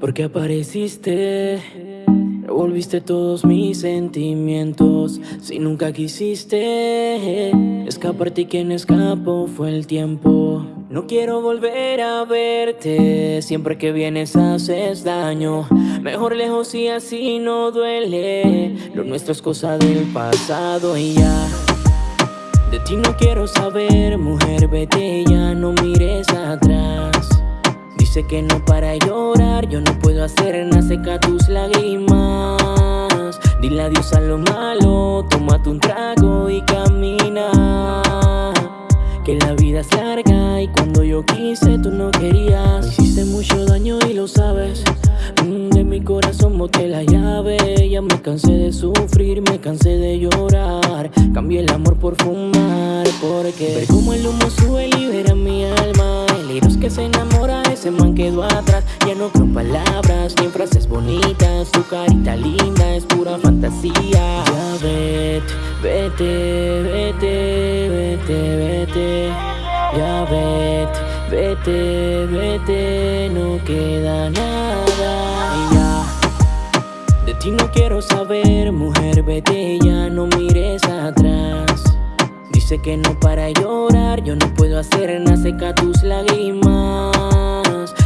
Porque apareciste, revolviste todos mis sentimientos. Si nunca quisiste escaparte y quien escapó fue el tiempo. No quiero volver a verte, siempre que vienes haces daño. Mejor lejos y así no duele. Lo nuestro es cosa del pasado y ya. De ti no quiero saber, mujer, vete ya, no mires atrás. Dice que no para llorar, yo no puedo hacer nada, seca tus lágrimas. Dile adiós a lo malo, tómate un trago y camina. Que la vida es larga y cuando yo quise tú no querías. Me hiciste mucho daño y lo sabes. Mm, de mi corazón boté la llave. Ya me cansé de sufrir, me cansé de llorar. Cambié el amor por fumar, porque ver como el humo sube libera mi alma. Que se enamora, ese man quedó atrás. Ya no creo palabras ni frases bonitas. Tu carita linda es pura fantasía. Ya vete, vete, vete, vete, vete. Ya vete, vete, vete, no queda nada. Ya. De ti no quiero saber, mujer, vete ya, no mires atrás. Que no para llorar, yo no puedo hacer nada, seca tus lágrimas.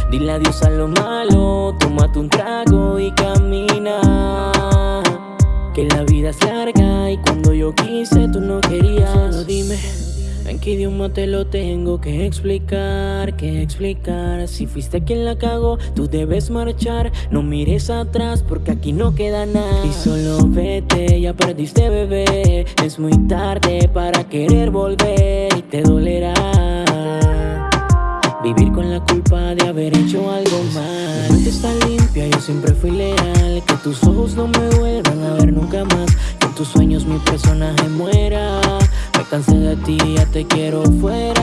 Dile adiós a lo malo, tómate un trago y camina. Que la vida es larga y cuando yo quise tú no querías. Dime. ¿En qué idioma te lo tengo que explicar? Que explicar? Si fuiste quien la cagó, tú debes marchar. No mires atrás porque aquí no queda nada. Y solo vete, ya perdiste bebé. Es muy tarde para querer volver y te dolerá. Vivir con la culpa de haber hecho algo mal. Mi mente está limpia, yo siempre fui leal. Que tus ojos no me vuelvan a ver nunca más. Que en tus sueños mi personaje muera. Me cansé de ti, ya te quiero fuera.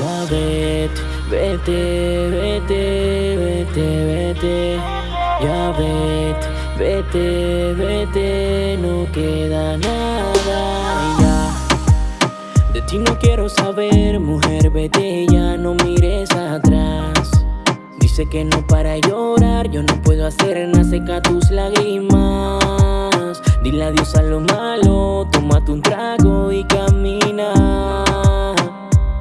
Ya vete, vete, vete, vete, vete. Ya vete, vete, vete, no queda nada. Ya. De ti no quiero saber, mujer, vete ya, no mires atrás. Dice que no para llorar, yo no puedo hacer nada, seca tus lágrimas. Dile adiós a lo malo, tómate un trago y camina.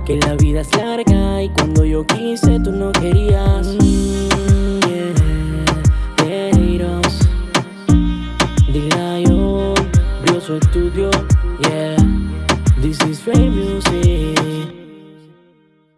Que la vida es larga y cuando yo quise tú no querías. Mm, yeah, Dile yo, Brioso Estudio, yeah. This is Ray Music.